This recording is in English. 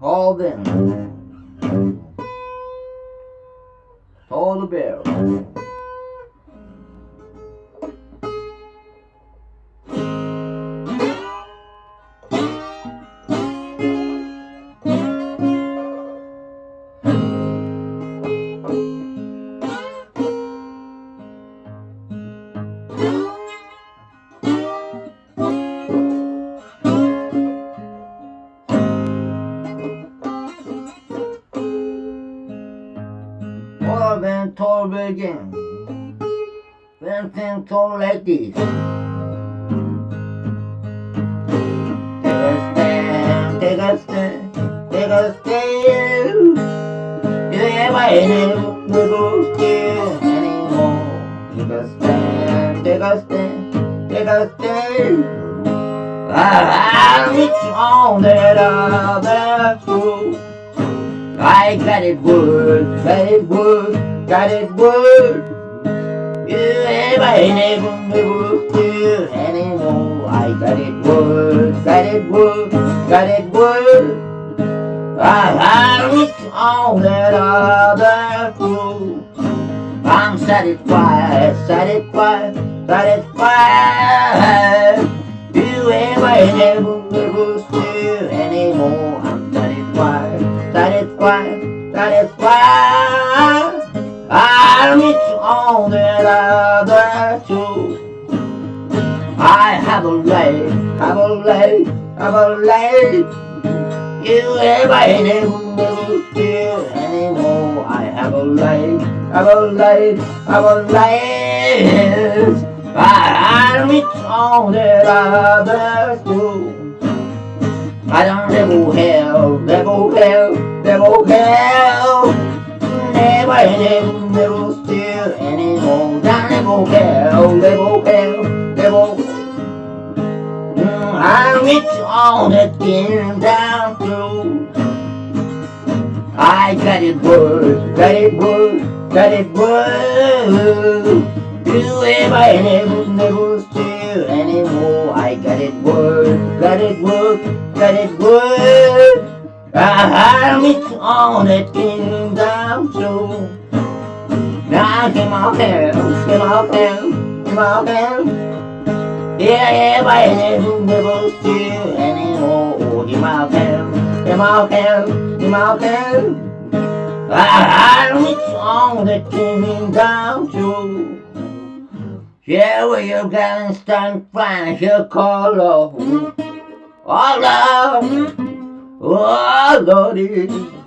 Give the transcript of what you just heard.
Call them. Toll the bell. Or when toll begin. When things toll like this. Take a stand, take a stand, take a stand. You ain't never scared anymore. Take a stand, take a stand, take a stand. I reach on that other fool. I got it wood, got it wood, got it wood. You ain't never never feel anymore. I got it wood, got it wood, got it wood. I reach on that other fool. I'm satisfied, satisfied, satisfied. You ain't never never feel satisfied, satisfied. I reach on that other too. I have a life, have a life, have a life. You ever never feel anymore. I have a life, have a life, have a life. I reach on that other too. I don't never hell, never hell, never hell. Never, never, never steal anymore. Down never hell, never hell, never. Mm, I reach on that thing down through. I got it wood, got it wood, got it wood. You ever never, never steal anymore. I got it wood, got it wood, got it wood. I reach on that thing down through. Now I came out there, came out there, came out there. Yeah, yeah, but I never, never steal anymore. Came out there, came out there, came out there. I, I reach on that thing down through. Yeah, well, you can stand fine, you call up. Oh, love. Oh, Lordy.